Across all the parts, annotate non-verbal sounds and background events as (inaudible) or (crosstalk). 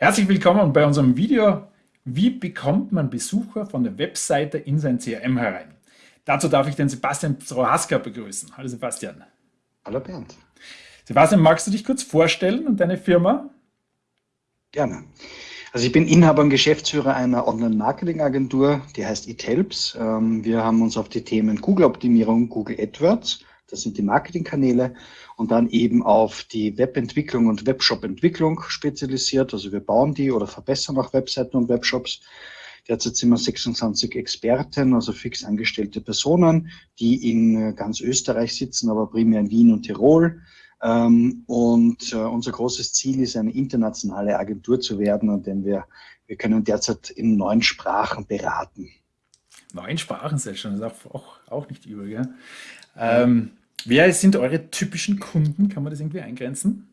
Herzlich willkommen bei unserem Video Wie bekommt man Besucher von der Webseite in sein CRM herein? Dazu darf ich den Sebastian Prohaska begrüßen. Hallo Sebastian. Hallo Bernd. Sebastian, magst du dich kurz vorstellen und deine Firma? Gerne. Also ich bin Inhaber und Geschäftsführer einer Online-Marketing-Agentur, die heißt It ähm, Wir haben uns auf die Themen Google-Optimierung, Google AdWords das sind die Marketingkanäle und dann eben auf die Webentwicklung und Webshop-Entwicklung spezialisiert. Also wir bauen die oder verbessern auch Webseiten und Webshops. Derzeit sind wir 26 Experten, also fix angestellte Personen, die in ganz Österreich sitzen, aber primär in Wien und Tirol. Ähm, und äh, unser großes Ziel ist, eine internationale Agentur zu werden, an wir, wir können derzeit in neun Sprachen beraten. Neun Sprachen sind schon, das ist auch, auch nicht übel. Gell? Ähm, wer sind eure typischen Kunden? Kann man das irgendwie eingrenzen?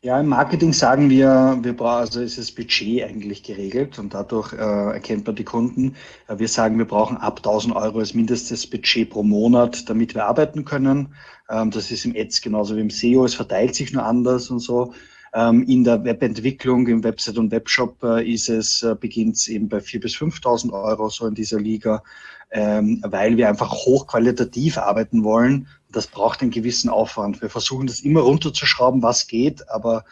Ja, im Marketing sagen wir, wir brauchen, also ist das Budget eigentlich geregelt und dadurch äh, erkennt man die Kunden. Äh, wir sagen, wir brauchen ab 1000 Euro als mindestes Budget pro Monat, damit wir arbeiten können. Ähm, das ist im Ads genauso wie im SEO. Es verteilt sich nur anders und so. Ähm, in der Webentwicklung, im Website und Webshop äh, ist es, äh, beginnt es eben bei 4.000 bis 5.000 Euro so in dieser Liga, ähm, weil wir einfach hochqualitativ arbeiten wollen. Das braucht einen gewissen Aufwand. Wir versuchen das immer runterzuschrauben, was geht, aber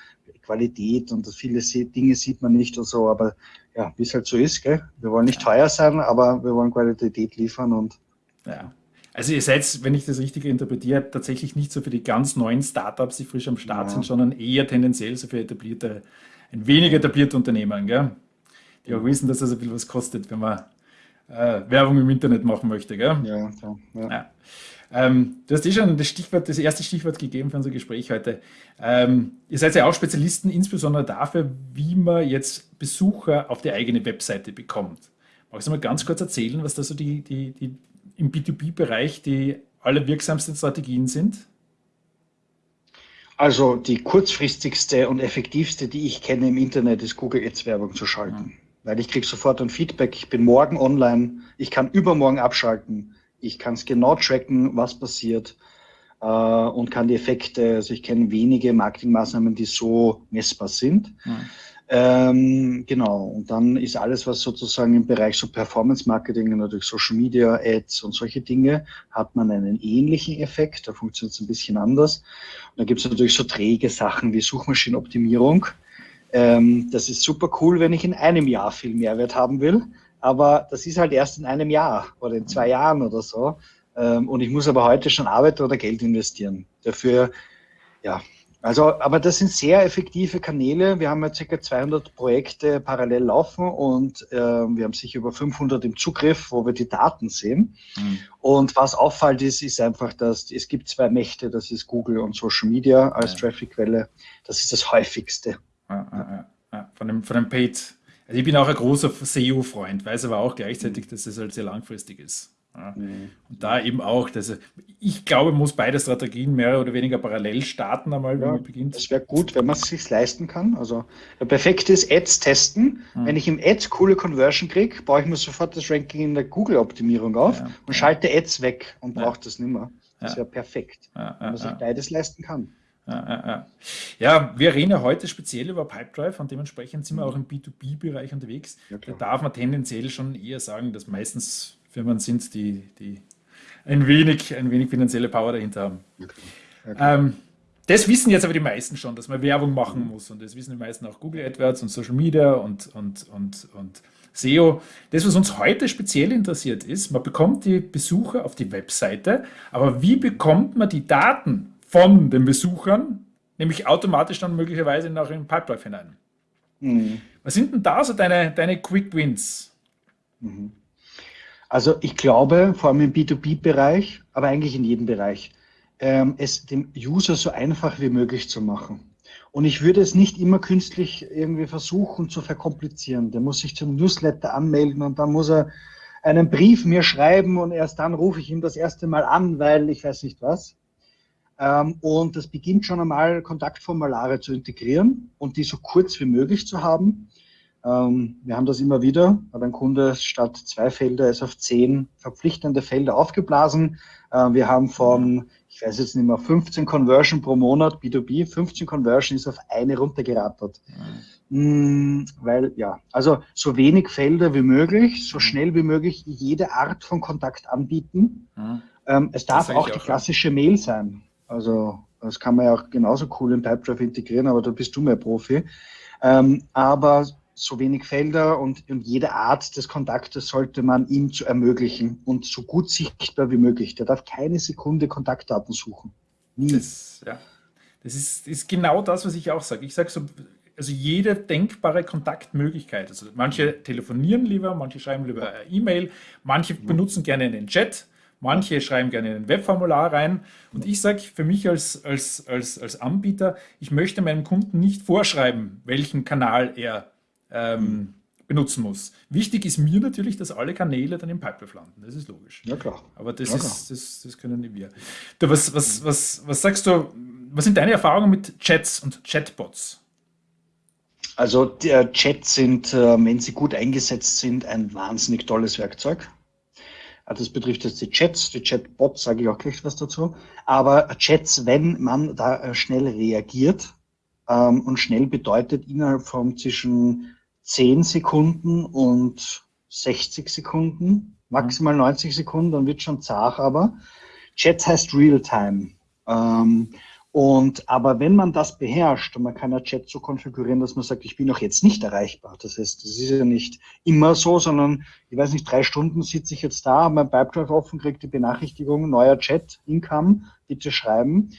Qualität und viele Dinge sieht man nicht und so, aber ja, wie es halt so ist, gell? wir wollen nicht teuer sein, aber wir wollen Qualität liefern und ja. Also ihr seid, wenn ich das richtig interpretiere, tatsächlich nicht so für die ganz neuen Startups, die frisch am Start ja. sind, sondern eher tendenziell so für etablierte, ein wenig etablierte Unternehmen, gell? die auch wissen, dass das ein bisschen was kostet, wenn man äh, Werbung im Internet machen möchte. Gell? Ja, ja. ja. Ähm, du hast eh schon das, Stichwort, das erste Stichwort gegeben für unser Gespräch heute. Ähm, ihr seid ja auch Spezialisten, insbesondere dafür, wie man jetzt Besucher auf die eigene Webseite bekommt. Magst du mal ganz kurz erzählen, was da so die, die, die im B2B-Bereich die allerwirksamsten Strategien sind? Also die kurzfristigste und effektivste, die ich kenne im Internet, ist Google Ads Werbung zu schalten. Ja. Weil ich kriege sofort ein Feedback, ich bin morgen online, ich kann übermorgen abschalten, ich kann es genau tracken, was passiert äh, und kann die Effekte, also ich kenne wenige Marketingmaßnahmen, die so messbar sind. Ja. Ähm, genau, und dann ist alles, was sozusagen im Bereich so Performance Marketing, natürlich Social Media, Ads und solche Dinge, hat man einen ähnlichen Effekt, da funktioniert es ein bisschen anders. Und dann gibt es natürlich so träge Sachen wie Suchmaschinenoptimierung. Ähm, das ist super cool, wenn ich in einem Jahr viel Mehrwert haben will, aber das ist halt erst in einem Jahr oder in zwei Jahren oder so. Ähm, und ich muss aber heute schon arbeiten oder Geld investieren. Dafür, ja, also, aber das sind sehr effektive Kanäle. Wir haben ja ca. 200 Projekte parallel laufen und äh, wir haben sicher über 500 im Zugriff, wo wir die Daten sehen. Mhm. Und was auffällt ist, ist einfach, dass es gibt zwei Mächte, das ist Google und Social Media als ja. Traffic-Quelle. Das ist das häufigste. Ja, ja. Von, dem, von dem Paid. Also ich bin auch ein großer SEO-Freund, weiß aber auch gleichzeitig, dass es halt sehr langfristig ist. Ja. Mhm. Und da eben auch, dass ich glaube, muss beide Strategien mehr oder weniger parallel starten einmal, wenn ja, man beginnt. Das wäre gut, wenn man es sich leisten kann. Also der perfekte ist Ads testen. Mhm. Wenn ich im Ads coole Conversion kriege, baue ich mir sofort das Ranking in der Google-Optimierung auf ja, und schalte Ads weg und brauche das nicht mehr. Das wäre perfekt, wenn man sich beides leisten kann. Ja, ja, ja. wir reden ja heute speziell über Pipedrive und dementsprechend sind wir mhm. auch im B2B-Bereich unterwegs. da darf man tendenziell schon eher sagen, dass meistens Firmen sind, die, die ein, wenig, ein wenig finanzielle Power dahinter haben. Okay. Ähm, das wissen jetzt aber die meisten schon, dass man Werbung machen mhm. muss. Und das wissen die meisten auch Google AdWords und Social Media und, und, und, und SEO. Das, was uns heute speziell interessiert ist, man bekommt die Besucher auf die Webseite, aber wie bekommt man die Daten von den Besuchern, nämlich automatisch dann möglicherweise nach in Pipedrive hinein? Mhm. Was sind denn da so deine, deine Quick Wins? Mhm. Also ich glaube, vor allem im B2B-Bereich, aber eigentlich in jedem Bereich, ähm, es dem User so einfach wie möglich zu machen. Und ich würde es nicht immer künstlich irgendwie versuchen zu verkomplizieren. Der muss sich zum Newsletter anmelden und dann muss er einen Brief mir schreiben und erst dann rufe ich ihm das erste Mal an, weil ich weiß nicht was. Ähm, und das beginnt schon einmal, Kontaktformulare zu integrieren und die so kurz wie möglich zu haben. Ähm, wir haben das immer wieder, hat ein Kunde statt zwei Felder ist auf zehn verpflichtende Felder aufgeblasen. Äh, wir haben von, ich weiß jetzt nicht mehr, 15 Conversion pro Monat, B2B, 15 Conversion ist auf eine runtergerattert. Hm, weil, ja, also so wenig Felder wie möglich, so mhm. schnell wie möglich jede Art von Kontakt anbieten. Mhm. Ähm, es darf auch die klassische Mail sein. Also das kann man ja auch genauso cool in Pipedrive integrieren, aber da bist du mehr Profi. Ähm, aber so wenig Felder und, und, jede Art des Kontaktes sollte man ihm zu ermöglichen und so gut sichtbar wie möglich. Der darf keine Sekunde Kontaktdaten suchen. Nie. Das, ja. das ist, ist genau das, was ich auch sage. Ich sage so, also jede denkbare Kontaktmöglichkeit. Also manche telefonieren lieber, manche schreiben lieber E-Mail, manche benutzen gerne den Chat, manche schreiben gerne ein Webformular rein. Und ich sage für mich als, als, als, als Anbieter, ich möchte meinem Kunden nicht vorschreiben, welchen Kanal er ähm, benutzen muss. Wichtig ist mir natürlich, dass alle Kanäle dann im Pipeline landen. Das ist logisch. Ja, klar. Aber das, ja, ist, das, das können nicht wir. Du, was, was, was, was sagst du, was sind deine Erfahrungen mit Chats und Chatbots? Also der Chats sind, äh, wenn sie gut eingesetzt sind, ein wahnsinnig tolles Werkzeug. Also das betrifft jetzt die Chats, die Chatbots, sage ich auch gleich was dazu. Aber Chats, wenn man da äh, schnell reagiert, ähm, und schnell bedeutet innerhalb von zwischen 10 Sekunden und 60 Sekunden, maximal 90 Sekunden, dann wird schon zart, aber Chat heißt Real-Time. Ähm, und, aber wenn man das beherrscht und man kann ja Chat so konfigurieren, dass man sagt, ich bin auch jetzt nicht erreichbar. Das heißt, das ist ja nicht immer so, sondern ich weiß nicht, drei Stunden sitze ich jetzt da, mein Pipedrive offen, kriege die Benachrichtigung, neuer Chat, Income, bitte schreiben.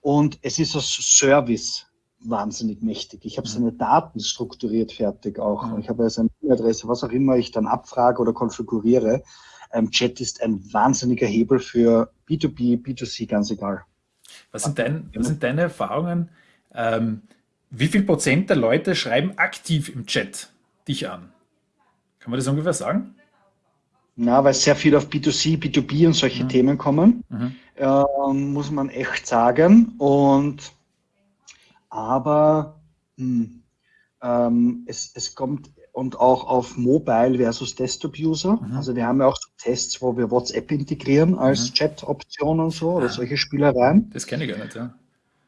Und es ist ein Service wahnsinnig mächtig. Ich habe seine Daten strukturiert fertig auch. Mhm. Ich habe ja seine E-Mail-Adresse, was auch immer ich dann abfrage oder konfiguriere. Ähm, Chat ist ein wahnsinniger Hebel für B2B, B2C, ganz egal. Was sind, dein, was sind deine Erfahrungen? Ähm, wie viel Prozent der Leute schreiben aktiv im Chat dich an? Kann man das ungefähr sagen? Na, weil sehr viel auf B2C, B2B und solche mhm. Themen kommen, mhm. äh, muss man echt sagen. Und aber hm, ähm, es, es kommt und auch auf Mobile versus Desktop-User. Mhm. Also wir haben ja auch Tests, wo wir WhatsApp integrieren als mhm. Chat-Option und so oder solche Spielereien. Das kenne ich gar nicht, ja.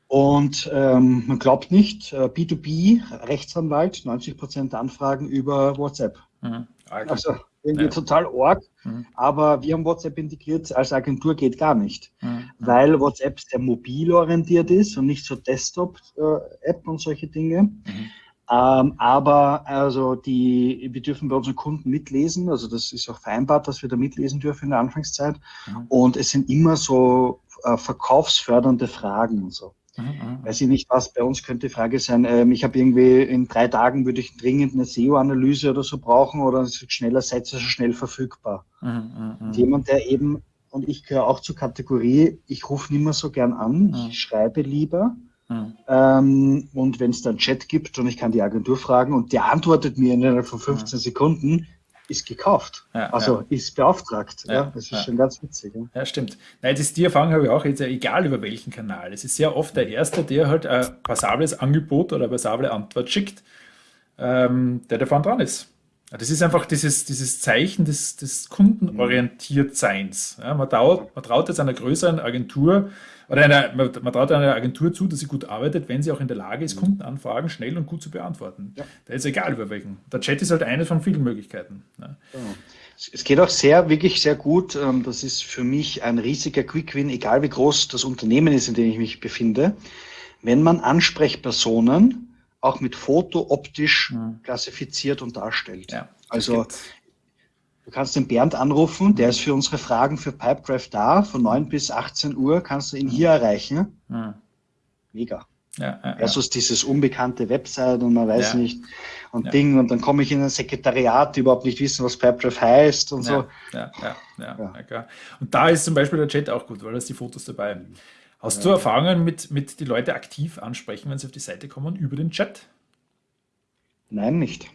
Und ähm, man glaubt nicht, B2B, äh, Rechtsanwalt, 90 Prozent Anfragen über WhatsApp. Mhm. Also irgendwie ja. total arg, mhm. aber wir haben WhatsApp integriert, als Agentur geht gar nicht, mhm. weil WhatsApp sehr mobil orientiert ist und nicht so Desktop-App äh, und solche Dinge. Mhm. Ähm, aber also die, wir dürfen bei unseren Kunden mitlesen, also das ist auch vereinbart, dass wir da mitlesen dürfen in der Anfangszeit. Mhm. Und es sind immer so äh, verkaufsfördernde Fragen und so. Mhm, mhm. Weiß ich nicht was, bei uns könnte die Frage sein, ähm, ich habe irgendwie in drei Tagen würde ich dringend eine SEO-Analyse oder so brauchen oder es wird schneller Sätze so schnell verfügbar. Mhm, mhm, Jemand, der eben, und ich gehöre auch zur Kategorie, ich rufe nicht mehr so gern an, ich mhm. schreibe lieber. Mhm. Ähm, und wenn es dann Chat gibt und ich kann die Agentur fragen und der antwortet mir innerhalb von 15 Sekunden, ist gekauft. Ja, also ja. ist beauftragt. Ja, ja. Das ist schon ganz witzig. Ja, stimmt. Nein, das, die Erfahrung habe ich auch jetzt, egal über welchen Kanal. Es ist sehr oft der Erste, der halt ein passables Angebot oder eine passable Antwort schickt, ähm, der da vorne dran ist. Das ist einfach dieses, dieses Zeichen des, des Kundenorientiertseins. Ja, man, traut, man traut jetzt einer größeren Agentur oder einer, man, man, traut einer Agentur zu, dass sie gut arbeitet, wenn sie auch in der Lage ist, Kundenanfragen schnell und gut zu beantworten. Ja. Da ist egal über welchen. Der Chat ist halt eine von vielen Möglichkeiten. Ja. Es geht auch sehr, wirklich sehr gut. Ähm, das ist für mich ein riesiger Quick-Win, egal wie groß das Unternehmen ist, in dem ich mich befinde. Wenn man Ansprechpersonen auch mit Foto optisch mhm. klassifiziert und darstellt. Ja, also du kannst den Bernd anrufen, der ist für unsere Fragen für Pipedrive da, von 9 bis 18 Uhr kannst du ihn hier erreichen. Mhm. Mega. Ja, ja, Versus dieses unbekannte Website und man weiß nicht und Ding und dann komme ich in ein Sekretariat, die überhaupt nicht wissen, was Pipedrive heißt und so. Ja, ja, ja. Und da ist zum Beispiel der Chat auch gut, weil da ist die Fotos dabei. Hast du Erfahrungen mit, mit die Leute aktiv ansprechen, wenn sie auf die Seite kommen, über den Chat? Nein, nicht.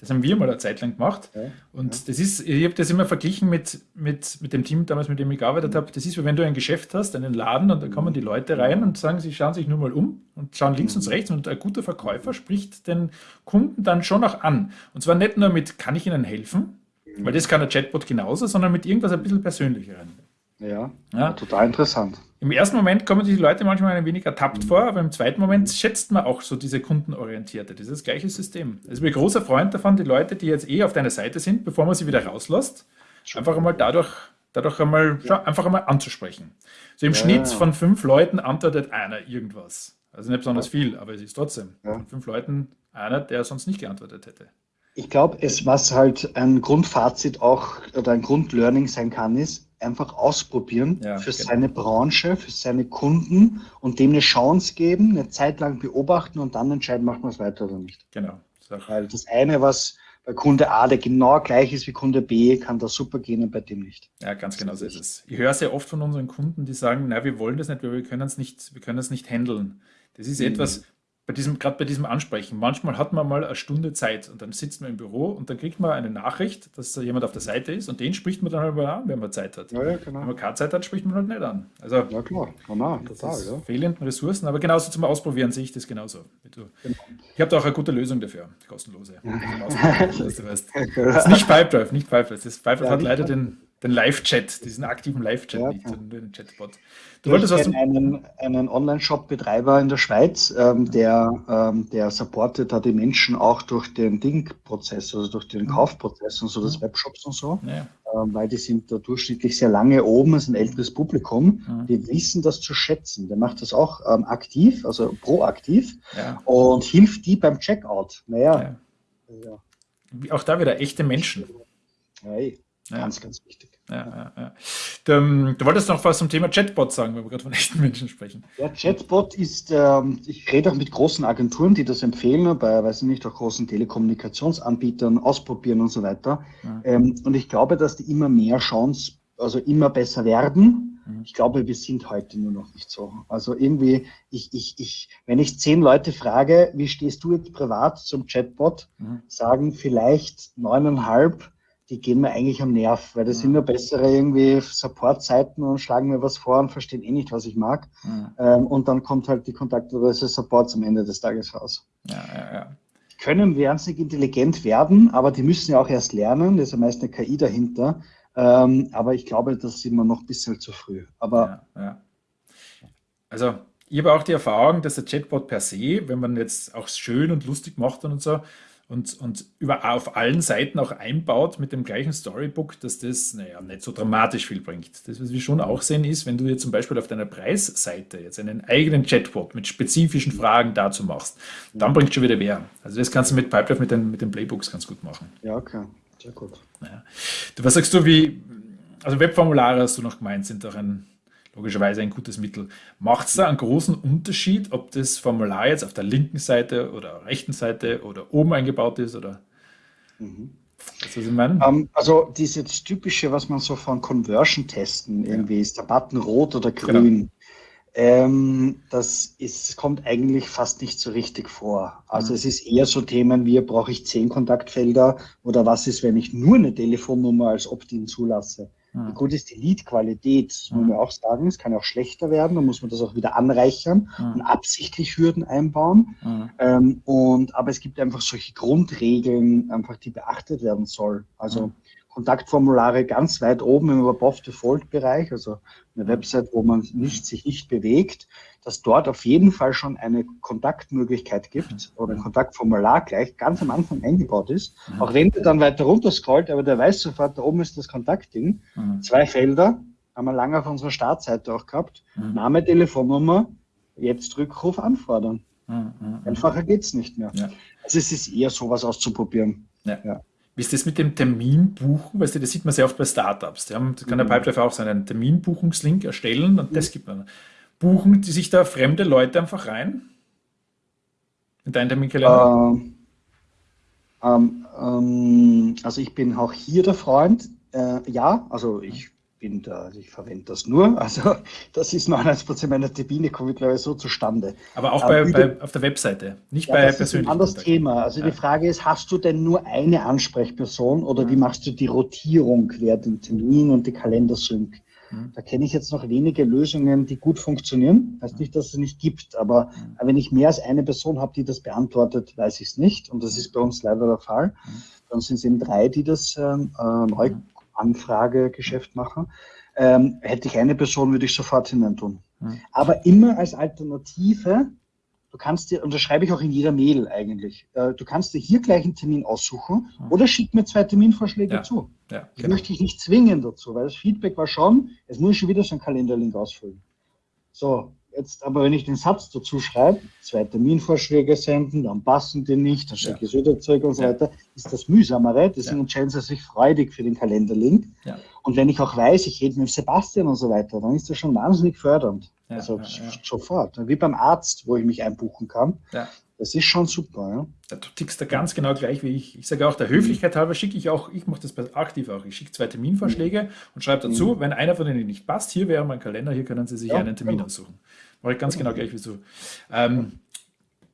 Das haben wir mal eine Zeit lang gemacht. Ja, und ja. das ist, ich habe das immer verglichen mit, mit, mit dem Team damals, mit dem ich gearbeitet habe. Das ist, wie wenn du ein Geschäft hast, einen Laden und da kommen die Leute rein und sagen, sie schauen sich nur mal um und schauen links und mhm. rechts und ein guter Verkäufer spricht den Kunden dann schon auch an. Und zwar nicht nur mit, kann ich Ihnen helfen, weil das kann der Chatbot genauso, sondern mit irgendwas ein bisschen persönlicheren. Ja, ja, total interessant. Im ersten Moment kommen die Leute manchmal ein wenig ertappt mhm. vor, aber im zweiten Moment schätzt man auch so diese kundenorientierte, dieses gleiche System. Also ich bin ein großer Freund davon, die Leute, die jetzt eh auf deiner Seite sind, bevor man sie wieder rauslässt, einfach einmal dadurch, dadurch einmal, ja. einfach einmal anzusprechen. So im ja. Schnitt von fünf Leuten antwortet einer irgendwas. Also nicht besonders viel, aber es ist trotzdem. Von fünf Leuten einer, der sonst nicht geantwortet hätte. Ich glaube, es was halt ein Grundfazit auch oder ein Grundlearning sein kann, ist einfach ausprobieren ja, für genau. seine Branche, für seine Kunden und dem eine Chance geben, eine Zeit lang beobachten und dann entscheiden, macht man es weiter oder nicht. Genau. Weil das eine, was bei Kunde A, der genau gleich ist wie Kunde B, kann das super gehen und bei dem nicht. Ja, ganz genau so ist es. Ich höre sehr oft von unseren Kunden, die sagen, na, wir wollen das nicht, weil wir können es nicht, wir können es nicht handeln. Das ist mhm. etwas, bei diesem, gerade bei diesem Ansprechen, manchmal hat man mal eine Stunde Zeit und dann sitzt man im Büro und dann kriegt man eine Nachricht, dass da jemand auf der Seite ist und den spricht man dann halt mal an, wenn man Zeit hat. Ja, ja, genau. Wenn man keine Zeit hat, spricht man halt nicht an. Also, ja klar, genau, total. Ja. Fehlenden Ressourcen, aber genauso zum Ausprobieren sehe ich das genauso. Genau. Ich habe da auch eine gute Lösung dafür, kostenlose. (laughs) (laughs) das, ist nicht Pipedrive, nicht Pipedrive. Das Pipedrive hat leider den, den Live-Chat, diesen aktiven Live-Chat ja, nicht, sondern den Chatbot. Du wolltest was einen, einen Online-Shop-Betreiber in der Schweiz, ähm, der, ähm, der supportet da die Menschen auch durch den Ding-Prozess, also durch den mhm. Kaufprozess und so, des Webshops und so, ja. ähm, weil die sind da durchschnittlich sehr lange oben, ist ein älteres Publikum, mhm. die wissen das zu schätzen. Der macht das auch ähm, aktiv, also proaktiv ja. und hilft die beim Checkout. Naja. Ja. Auch da wieder echte Menschen. Ja. Ganz, ganz wichtig. Ja, ja, ja. Du, du, wolltest noch was zum Thema Chatbot sagen, wenn wir gerade von (laughs) echten Menschen sprechen. Ja, Chatbot ist, ähm, ich rede auch mit großen Agenturen, die das empfehlen, bei, weiß ich nicht, auch großen Telekommunikationsanbietern ausprobieren und so weiter. Ähm, und ich glaube, dass die immer mehr Chance, also immer besser werden. Mhm. Ich glaube, wir sind heute nur noch nicht so. Also irgendwie, ich, ich, ich, wenn ich zehn Leute frage, wie stehst du jetzt privat zum Chatbot, mhm. sagen vielleicht neuneinhalb, die gehen mir eigentlich am Nerv, weil das mhm. sind nur bessere irgendwie Support-Seiten und schlagen mir was vor und verstehen eh nicht, was ich mag. Mhm. Ähm, und dann kommt halt die Kontaktadresse Support am Ende des Tages raus. Ja, ja, ja. Die können wahnsinnig intelligent werden, aber die müssen ja auch erst lernen. Da ist ja meist eine KI dahinter. Ähm, aber ich glaube, das sind wir noch ein bisschen zu früh. Aber ja, ja. Also ich habe auch die Erfahrung, dass der Chatbot per se, wenn man jetzt auch schön und lustig macht und so, und, und über, auf allen Seiten auch einbaut mit dem gleichen Storybook, dass das, naja, nicht so dramatisch viel bringt. Das, was wir schon auch sehen, ist, wenn du dir zum Beispiel auf deiner Preisseite jetzt einen eigenen Chatbot mit spezifischen Fragen dazu machst, dann bringt schon wieder mehr. Also das kannst du mit Pipedrive, mit den, mit den Playbooks ganz gut machen. Ja, okay. Sehr gut. Ja. Du, was sagst du, wie, also Webformulare hast du noch gemeint, sind doch ein logischerweise ein gutes Mittel. Macht es da einen großen Unterschied, ob das Formular jetzt auf der linken Seite oder rechten Seite oder oben eingebaut ist? Oder? Mhm. Was ich meine? Um, ähm, also dieses typische, was man so von Conversion-Testen irgendwie ja. ist, der Button rot oder genau. grün. Genau. Ähm, das ist, kommt eigentlich fast nicht so richtig vor. Also mhm. es ist eher so Themen wie, brauche ich zehn Kontaktfelder oder was ist, wenn ich nur eine Telefonnummer als Opt-in zulasse. Wie gut ist die Lead-Qualität? Das muss man auch sagen. Es kann auch schlechter werden. Da muss man das auch wieder anreichern und absichtlich Hürden einbauen. Ähm, und, aber es gibt einfach solche Grundregeln, einfach, die beachtet werden soll. Also Kontaktformulare ganz weit oben im Above-Default-Bereich, also eine Website, wo man nicht, sich nicht bewegt, dass dort auf jeden Fall schon eine Kontaktmöglichkeit gibt oder ein Kontaktformular gleich ganz am Anfang eingebaut ist. Mhm. Auch wenn der dann weiter runter scrollt, aber der weiß sofort, da oben ist das Kontaktding. Mhm. Zwei Felder haben wir lange auf unserer Startseite auch gehabt. Mhm. Name, Telefonnummer, jetzt Rückruf anfordern. Mhm. Mhm. Einfacher geht's nicht mehr. Ja. Also es ist eher sowas auszuprobieren. Ja. ja. Wie ist das mit dem Terminbuchen? Weißt du, das sieht man sehr oft bei Startups. Die haben, kann der mhm. Pipedrive auch so einen Terminbuchungslink erstellen und das gibt man. Buchen sich da fremde Leute einfach rein? In deinen Terminkalender? Ähm, ähm, also ich bin auch hier der Freund. Äh, ja, also ich bin da, also ich verwende das nur. (laughs) Also das ist 99 Prozent meiner Termine kommen mittlerweile so zustande. Aber auch bei, bei, auf der Webseite, nicht ja, bei das persönlichen. Ist ein anderes Thema. Also ja. die Frage ist, hast du denn nur eine Ansprechperson oder mhm. wie machst du die Rotierung während dem Termin und die Kalendersync? Mhm. Da kenne ich jetzt noch wenige Lösungen, die gut funktionieren. Heißt nicht, dass es nicht gibt, aber mhm. wenn ich mehr als eine Person habe, die das beantwortet, weiß ich es nicht. Und das ist bei uns leider der Fall. Dann sind es eben drei, die das ähm, äh, neu Anfragegeschäft machen. ähm, hätte ich eine Person, würde ich sofort hinein tun. Aber immer als Alternative, du kannst dir, und das schreibe ich auch in jeder Mail eigentlich, äh, du kannst dir hier gleich einen Termin aussuchen mhm. oder schick mir zwei Terminvorschläge ja. zu. Ja, ich genau. möchte dich nicht zwingen dazu, weil das Feedback war schon, es muss schon wieder so ein Kalenderlink ausfüllen. So, Jetzt aber, wenn ich den Satz dazu schreibe, zwei Terminvorschläge senden, dann passen die nicht, dann schicke ich ja. wieder zurück und so weiter, ist das mühsamere. Deswegen entscheiden sie sich freudig für den Kalenderlink. Und wenn ich auch weiß, ich rede mit Sebastian und so weiter, dann ist das schon wahnsinnig fördernd. Ja, also sofort. Wie beim Arzt, wo ich mich einbuchen kann. Das ist schon super. Ja. Du tickst da ganz genau gleich wie ich. Ich sage auch, der Höflichkeit halber schicke ich auch, ich mache das aktiv auch. Ich schicke zwei Terminvorschläge mhm. und schreibe dazu, mhm. wenn einer von denen nicht passt, hier wäre mein Kalender, hier können Sie sich ja, einen Termin genau. aussuchen. Mache ich ganz genau gleich wie so. Ähm,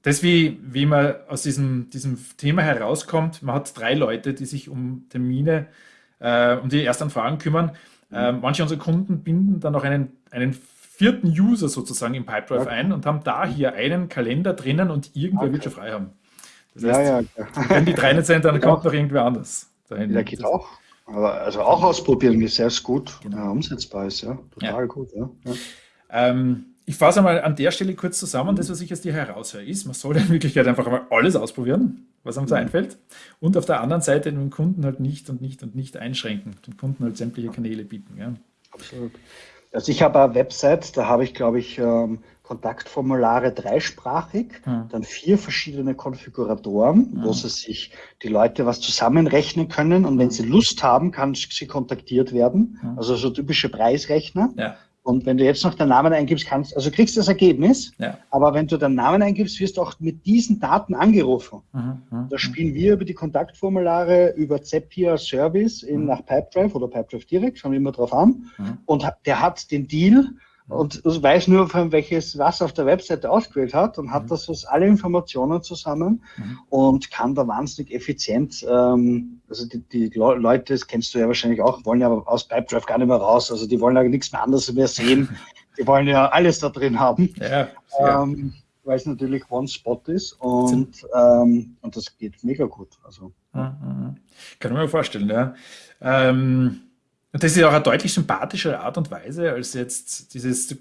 das, wie, wie man aus diesem, diesem Thema herauskommt, man hat drei Leute, die sich um Termine, äh, um die Erstanfragen kümmern. Äh, manche unserer Kunden binden dann noch einen, einen vierten User sozusagen im Pipedrive okay. ein und haben da hier einen Kalender drinnen und irgendwer okay. wird schon frei haben. Das heißt, ja, ja. wenn die drei nicht sind, dann kommt noch irgendwer anders. Dahin. Ja, geht auch. Aber also auch ausprobieren, wie sehr gut genau. ja, umsetzbar ist. Ja, total ja. gut. Ja. Ähm, ich fasse einmal an der Stelle kurz zusammen. Das, was ich aus dir heraushöre, ist, man soll in Wirklichkeit einfach einmal alles ausprobieren, was einem so mhm. einfällt. Und auf der anderen Seite den Kunden halt nicht und nicht und nicht einschränken. Den Kunden halt sämtliche Kanäle bieten. Ja. Absolut. Also ich habe eine Website, da habe ich, glaube ich, ähm, Kontaktformulare dreisprachig, hm. dann vier verschiedene Konfiguratoren, hm. wo sie sich die Leute was zusammenrechnen können und wenn sie Lust haben, kann sie kontaktiert werden. Hm. Also so typische Preisrechner. Ja. Und wenn du jetzt noch den Namen eingibst, kannst, also kriegst du das Ergebnis, ja. aber wenn du den Namen eingibst, wirst du auch mit diesen Daten angerufen. Mhm, mhm da spielen wir über die Kontaktformulare, über Zapier Service in, mhm. nach Pipedrive oder Pipedrive direkt, schauen wir immer drauf an. Mhm. Und der hat den Deal und weiß nur, von welches was auf der Webseite ausgewählt hat und hat mhm. das aus alle Informationen zusammen mhm. und kann da wahnsinnig effizient, ähm, also die, die, Leute, das kennst du ja wahrscheinlich auch, wollen ja aus Pipedrive gar nicht mehr raus, also die wollen ja nichts mehr anderes mehr sehen, (laughs) die wollen ja alles da drin haben, ja. Ähm, weil es natürlich One-Spot ist und, ähm, und das geht mega gut. Also. Kann ich mir vorstellen, ja. Ähm, und das ist auch eine deutlich sympathischere Art und Weise als jetzt dieses, da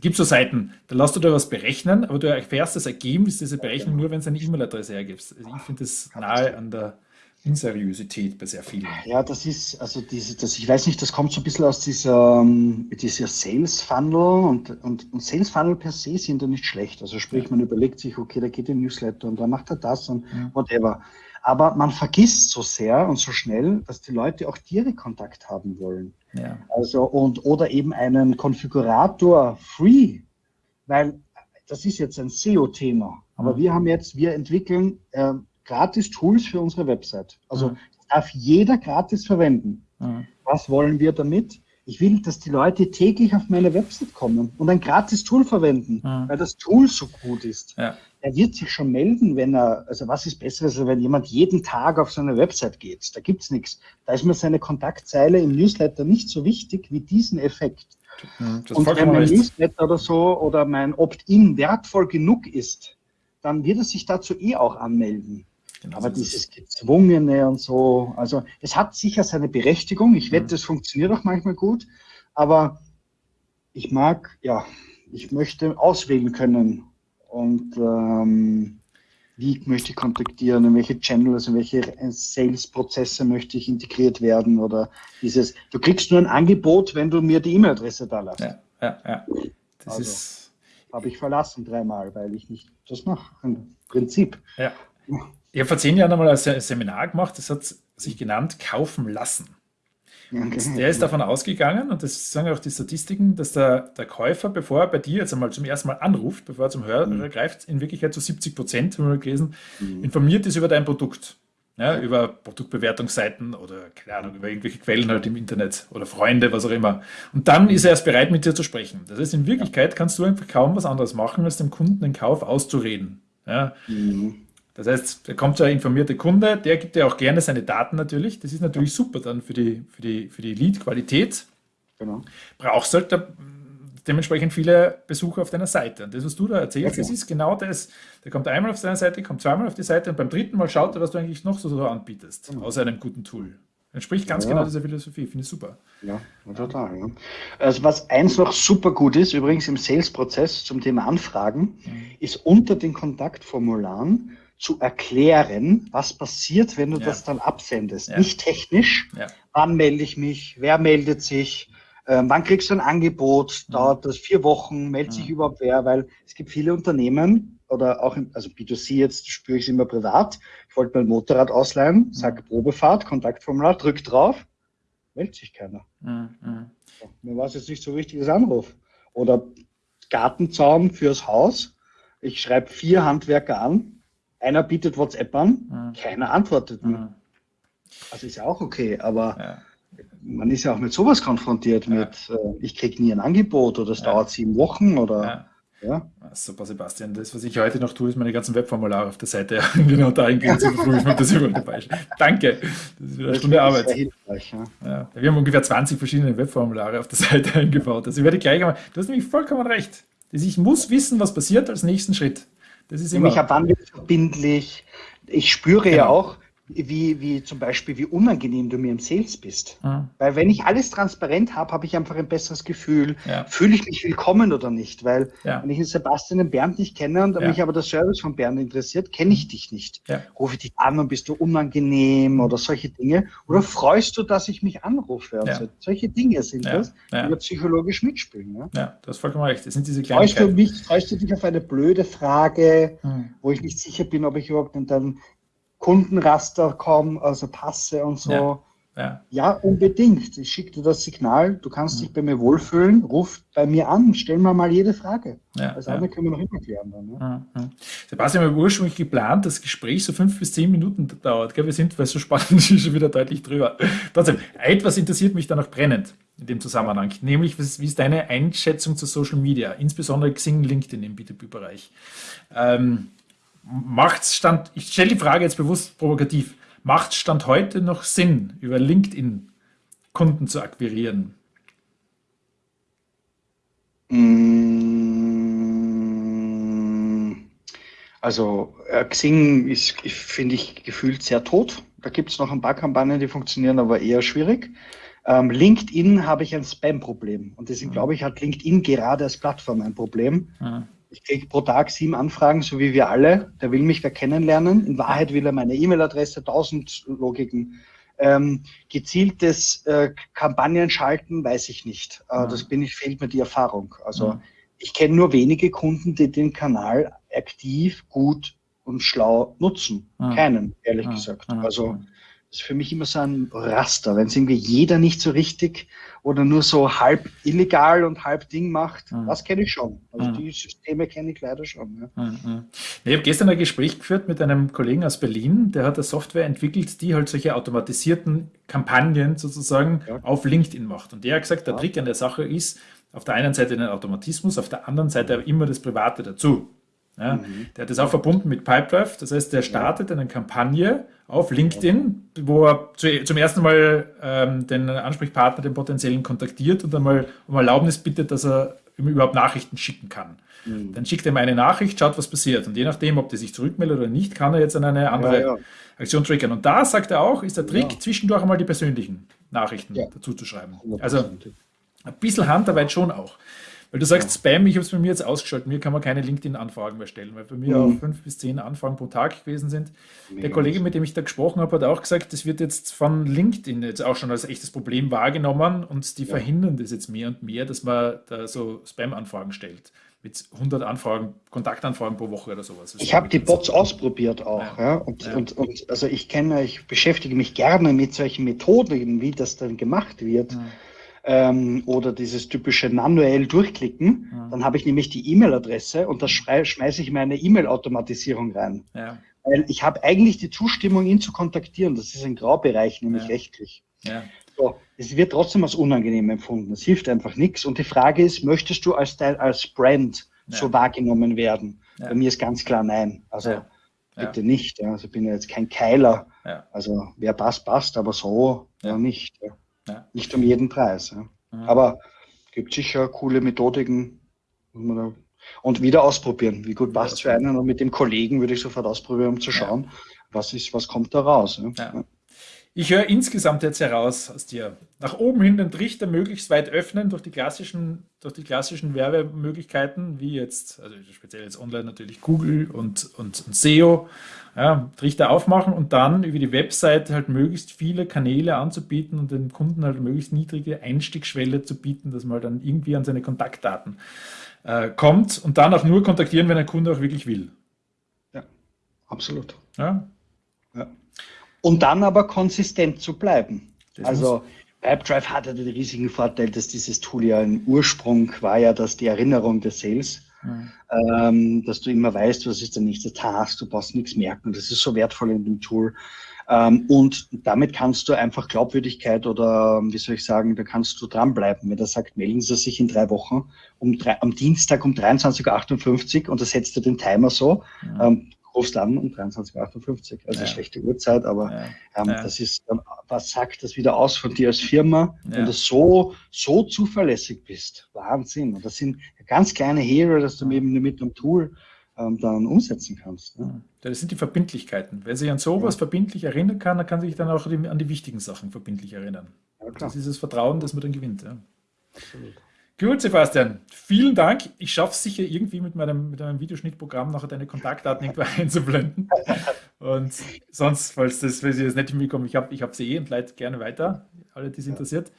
gibt es so Seiten, da lässt du dir was berechnen, aber du erfährst das Ergebnis dieser Berechnung nur, wenn du eine E-Mail-Adresse hergibst. Also ich finde das nahe an der Unseriosität bei sehr vielen. Ja, das ist, also diese, das, ich weiß nicht, das kommt so ein bisschen aus dieser, ähm, dieser Sales Funnel und, und, und Sales Funnel per se sind ja nicht schlecht. Also sprich, man überlegt sich, okay, da geht ein Newsletter und da macht er das und ja. whatever. Aber man vergisst so sehr und so schnell, dass die Leute auch Kontakt haben wollen. Ja. Also und oder eben einen Konfigurator free, weil das ist jetzt ein SEO-Thema. Aber mhm. wir haben jetzt, wir entwickeln äh, gratis Tools für unsere Website. Also mhm. darf jeder gratis verwenden. Mhm. Was wollen wir damit? Ich will, dass die Leute täglich auf meine Website kommen und ein gratis Tool verwenden, mhm. weil das Tool so gut ist. Ja. Er wird sich schon melden, wenn er, also was ist besser, als wenn jemand jeden Tag auf seine Website geht? Da gibt es nichts. Da ist mir seine Kontaktzeile im Newsletter nicht so wichtig wie diesen Effekt. Mhm, und wenn mein Newsletter oder so oder mein Opt-in wertvoll genug ist, dann wird er sich dazu eh auch anmelden. Genau Aber dieses Gezwungene und so, also es hat sicher seine Berechtigung. Ich wette, mhm. es funktioniert auch manchmal gut. Aber ich mag, ja, ich möchte auswählen können und ähm, wie möchte ich kontaktieren, in welche Channels, in welche Sales-Prozesse möchte ich integriert werden oder dieses, du kriegst nur ein Angebot, wenn du mir die E-Mail-Adresse da lässt. Ja, ja, ja. Das also, ist. Habe ich verlassen dreimal, weil ich nicht das mache. Im Prinzip. Ja. Ich habe vor zehn Jahren einmal ein Seminar gemacht, das hat sich genannt Kaufen lassen. Okay. Der ist davon ausgegangen, und das sagen auch die Statistiken, dass der, der Käufer, bevor er bei dir jetzt einmal zum ersten Mal anruft, bevor er zum Hörer mhm. greift, in Wirklichkeit zu 70 Prozent, haben wir gelesen, mhm. informiert ist über dein Produkt. Ja, über Produktbewertungsseiten oder keine Ahnung, über irgendwelche Quellen halt im Internet oder Freunde, was auch immer. Und dann ist er erst bereit, mit dir zu sprechen. Das heißt, in Wirklichkeit kannst du einfach kaum was anderes machen, als dem Kunden den Kauf auszureden. Ja. Mhm. Das heißt, da kommt so ein informierter Kunde, der gibt ja auch gerne seine Daten natürlich. Das ist natürlich super dann für die, für die, für die Lead-Qualität. Genau. Brauchst halt da dementsprechend viele Besucher auf deiner Seite. Und das, was du da erzählst, das ist genau das. Der kommt einmal auf deine Seite, kommt zweimal auf die Seite und beim dritten Mal schaut er, was du eigentlich noch so, so anbietest, mhm. außer einem guten Tool. Entspricht ganz ja. genau dieser Philosophie, finde ich super. Ja, total. Ja. Also was eins noch super gut ist, übrigens im Sales-Prozess zum Thema Anfragen, mhm. ist unter den Kontaktformularen zu erklären, was passiert, wenn du ja. das dann absendest. Ja. Nicht technisch, ja. wann melde ich mich, wer meldet sich, äh, wann kriegst du ein Angebot, mhm. dauert das vier Wochen, meldet sich mhm. überhaupt wer, weil es gibt viele Unternehmen oder auch, im, also B2C jetzt spüre ich es immer privat, ich wollte mein Motorrad ausleihen, mhm. sag Probefahrt, Kontaktformular, drück drauf, meldet sich keiner. Mhm. Mir war es jetzt nicht so wichtiges Anruf. Oder Gartenzaun fürs Haus, ich schreibe vier Handwerker an, einer bietet WhatsApp an, mhm. keiner antwortet mir. Mhm. Also ist ja auch okay, aber ja. man ist ja auch mit sowas konfrontiert, ja. mit äh, ich kriege nie ein Angebot oder es ja. dauert sieben Wochen oder ja. Super, Sebastian. Das, was ich heute noch tue, ist meine ganzen Webformulare auf der Seite (laughs) genau dahingehend zu überprüfen, ob das überall dabei ist. Danke. Das ist wieder eine Stunde Arbeit. Ja. Ja. Wir haben ungefähr 20 verschiedene Webformulare auf der (laughs) Seite eingebaut. Also ich werde gleich einmal, du hast nämlich vollkommen recht. Ich muss wissen, was passiert als nächsten Schritt. Das ist immer. Nämlich, wann wird verbindlich? Ich spüre genau. ja auch, wie, wie zum Beispiel, wie unangenehm du mir im Sales bist. Mhm. Weil wenn ich alles transparent habe, habe ich einfach ein besseres Gefühl. Ja. Fühle ich mich willkommen oder nicht? Weil ja. wenn ich den Sebastian und Bernd nicht kenne und ja. mich aber der Service von Bernd interessiert, kenne ich dich nicht. Rufe ich dich an und bist du unangenehm oder solche Dinge? Oder freust du, dass ich mich anrufe? Also solche Dinge sind das, die wir psychologisch mitspielen. Ja, ja das ist vollkommen recht. Das sind diese freust du, mich, freust du dich auf eine blöde Frage, mhm. wo ich nicht sicher bin, ob ich überhaupt dann Kundenraster kommen, also Passe und so. Ja, ja. ja unbedingt. Ich schicke dir das Signal, du kannst mhm. dich bei mir wohlfühlen, ruf bei mir an, stell mir mal jede Frage. Ja, das andere können wir noch immer klären dann. Ne? Mhm. Sebastian, wir haben ursprünglich geplant, dass das Gespräch so fünf bis zehn Minuten dauert. Gell? Wir sind, weil es so spannend (laughs) ist, schon wieder deutlich drüber. Trotzdem, etwas interessiert mich da noch brennend in dem Zusammenhang, nämlich wie ist deine Einschätzung zu Social Media, insbesondere Xing, LinkedIn im B2B-Bereich? Ähm, macht Stand, ich stelle die Frage jetzt bewusst provokativ, macht Stand heute noch Sinn, über LinkedIn Kunden zu akquirieren? Mm, also äh, Xing ist, finde ich, gefühlt sehr tot. Da gibt es noch ein paar Kampagnen, die funktionieren, aber eher schwierig. Ähm, LinkedIn habe ich ein Spam-Problem. Und deswegen mhm. glaube ich, hat LinkedIn gerade als Plattform ein Problem. Mhm. Ich kriege pro Tag sieben Anfragen, so wie wir alle. Der will mich wer kennenlernen. In Wahrheit will er meine E-Mail-Adresse, tausend Logiken. Ähm, gezieltes äh, Kampagnen schalten, weiß ich nicht. Äh, ja. Das bin ich, fehlt mir die Erfahrung. Also ja. ich kenne nur wenige Kunden, die den Kanal aktiv, gut und schlau nutzen. Ja. Keinen, ehrlich gesagt. Also ist für mich immer so ein Raster, wenn es irgendwie jeder nicht so richtig oder nur so halb illegal und halb Ding macht, mhm. das kenne ich schon. Also mhm. die Systeme kenne ich leider schon. Ja. Mhm. Ich habe gestern ein Gespräch geführt mit einem Kollegen aus Berlin, der hat eine Software entwickelt, die halt solche automatisierten Kampagnen sozusagen ja. auf LinkedIn macht. Und der hat gesagt, der ja. Trick an der Sache ist, auf der einen Seite den Automatismus, auf der anderen Seite immer das Private dazu. Ja, mhm. Der hat das auch verbunden mit Pipedrive. Das heißt, der startet eine Kampagne auf LinkedIn, wo er zu, zum ersten Mal ähm, den Ansprechpartner, den potenziellen, kontaktiert und einmal um Erlaubnis bittet, dass er ihm überhaupt Nachrichten schicken kann. Mhm. Dann schickt er ihm eine Nachricht, schaut, was passiert. Und je nachdem, ob der sich zurückmeldet oder nicht, kann er jetzt an eine andere ja, ja. Aktion triggern. Und da sagt er auch, ist der Trick, ja. zwischendurch einmal die persönlichen Nachrichten dazu zu schreiben. Also ein bisschen Handarbeit schon auch. Weil du sagst Spam, ich habe es bei mir jetzt ausgeschaltet. Mir kann man keine LinkedIn-Anfragen mehr stellen, weil bei mir mhm. auch fünf bis zehn Anfragen pro Tag gewesen sind. Mega Der Kollege, mit dem ich da gesprochen habe, hat auch gesagt, das wird jetzt von LinkedIn jetzt auch schon als echtes Problem wahrgenommen und die ja. verhindern das jetzt mehr und mehr, dass man da so Spam-Anfragen stellt mit 100 Anfragen, Kontaktanfragen pro Woche oder sowas. Ich habe die Bots ausprobiert auch, ja. ja. Und, ja. Und, und, also ich kenne, ich beschäftige mich gerne mit solchen Methoden, wie das dann gemacht wird. Ähm, oder dieses typische manuell durchklicken, ja. dann habe ich nämlich die E-Mail-Adresse und da schmeiße ich meine E-Mail-Automatisierung rein. Ja. Weil ich habe eigentlich die Zustimmung, ihn zu kontaktieren. Das ist ein Graubereich, nämlich ja. rechtlich. So, es wird trotzdem als unangenehm empfunden. Es hilft einfach nichts. Und die Frage ist, möchtest du als, als Brand so wahrgenommen werden? Bei mir ist ganz klar nein. Also bitte nicht. Also ich bin ja jetzt kein Keiler. Also wer passt, passt, aber so nicht. Ja. Nicht um jeden Preis. Ja. Mhm. Aber gibt sicher coole Methodiken. Und wieder ausprobieren. Wie gut passt es für einen? Und mit dem Kollegen würde ich sofort ausprobieren, um zu schauen, was ist, was kommt da raus. Ja. Ich höre insgesamt jetzt heraus aus dir, nach oben hin den Trichter möglichst weit öffnen durch die klassischen, durch die klassischen Werbemöglichkeiten, wie jetzt, also speziell jetzt online natürlich Google und, und, und SEO, ja, Trichter aufmachen und dann über die Webseite halt möglichst viele Kanäle anzubieten und den Kunden halt möglichst niedrige Einstiegsschwelle zu bieten, dass man dann irgendwie an seine Kontaktdaten äh, kommt und dann auch nur kontaktieren, wenn ein Kunde auch wirklich will. Ja, absolut. Ja und dann aber konsistent zu bleiben. Das also Pipedrive hatte den riesigen Vorteil, dass dieses Tool ja im Ursprung war ja, dass die Erinnerung des Sales, mhm. ähm, dass du immer weißt, was ist der nächste Task, du brauchst nichts merken. Das ist so wertvoll in dem Tool. Ähm, und damit kannst du einfach Glaubwürdigkeit oder, wie soll ich sagen, da kannst du dranbleiben. Wenn er sagt, melden Sie sich in drei Wochen um drei, am Dienstag um 23.58 Uhr und da setzt du den Timer so, mhm. ähm, rufst an um 23.58 Uhr. Also ja. schlechte Uhrzeit, aber ja. Ähm, ja. das ist, was sagt das wieder aus von dir als Firma, wenn du so, so zuverlässig bist? Wahnsinn. Und das sind ganz kleine Hero, dass du eben mit einem Tool ähm, dann umsetzen kannst. Ne? Das sind die Verbindlichkeiten. Wer sich an sowas verbindlich erinnern kann, dann kann sich dann auch an die wichtigen Sachen verbindlich erinnern. das ist das Vertrauen, das man dann gewinnt. Absolut. Gut, Sebastian, vielen Dank. Ich schaffe es sicher irgendwie mit meinem, mit meinem Videoschnittprogramm nachher deine Kontaktdaten irgendwo (laughs) einzublenden. Und sonst, falls, das, falls das nicht hinbekomme, ich habe ich hab sie eh und leite gerne weiter, alle, die es interessiert.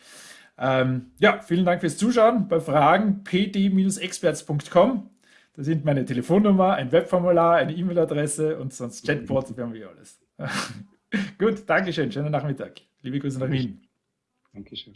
Ähm, ja, vielen Dank fürs Zuschauen. Bei Fragen pd-experts.com. Da sind meine Telefonnummer, ein Webformular, eine E-Mail-Adresse und sonst Chatbot, wir haben wir alles. (laughs) Gut, Dankeschön, schönen Nachmittag. Liebe Grüße nach Wien. Dankeschön.